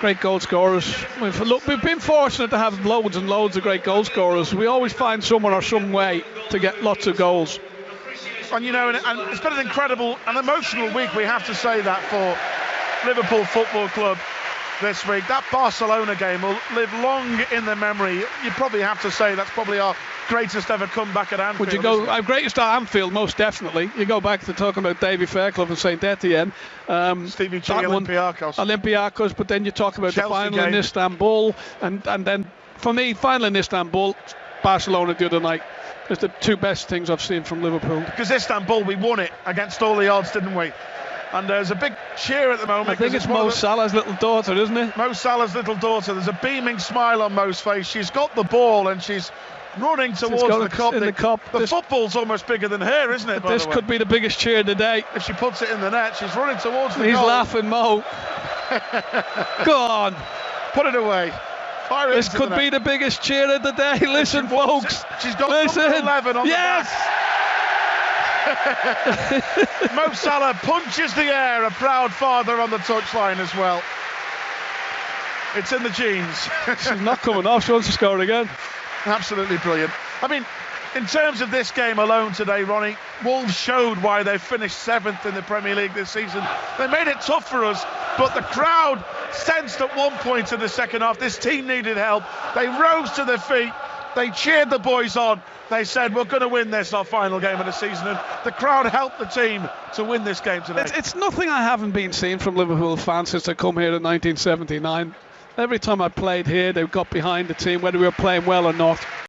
Great goal scorers. We've, look, we've been fortunate to have loads and loads of great goal scorers. We always find someone or some way to get lots of goals. And you know, and, and it's been an incredible and emotional week. We have to say that for Liverpool Football Club this week. That Barcelona game will live long in the memory. You probably have to say that's probably our greatest ever comeback at Anfield. Would you go our greatest at Anfield? Most definitely. You go back to talking about Davy Fairclough and Saint Etienne. Um, Stevie G, Olympiacos. Olympiacos, but then you talk about Chelsea the final game. in Istanbul, and and then for me, final in Istanbul, Barcelona the other night. It's the two best things I've seen from Liverpool. Because Istanbul, we won it against all the odds, didn't we? And there's a big cheer at the moment. I think it's of Mo the- Salah's little daughter, isn't it? Mo Salah's little daughter. There's a beaming smile on Mo's face. She's got the ball and she's running towards the cup. in the cup. The This- football's almost bigger than her, isn't it? by This the way? could be the biggest cheer of the day. If she puts it in the net, she's running towards the He's goal. laughing, Mo. Go on. Put it away. Fire This could the be the biggest cheer of the day. Listen, folks. She's got Listen. 11 on the yes. Mo Salah punches the air, a proud father on the touchline as well. It's in the genes. She's not coming off. She wants to score again. Absolutely brilliant. I mean, in terms of this game alone today, Ronnie, Wolves showed why they finished seventh in the Premier League this season. They made it tough for us, but the crowd sensed at one point in the second half this team needed help. They rose to their feet. They cheered the boys on. They said, We're going to win this, our final game of the season. And the crowd helped the team to win this game today. It's, it's nothing I haven't been seeing from Liverpool fans since I come here in 1979. Every time I played here, they got behind the team, whether we were playing well or not.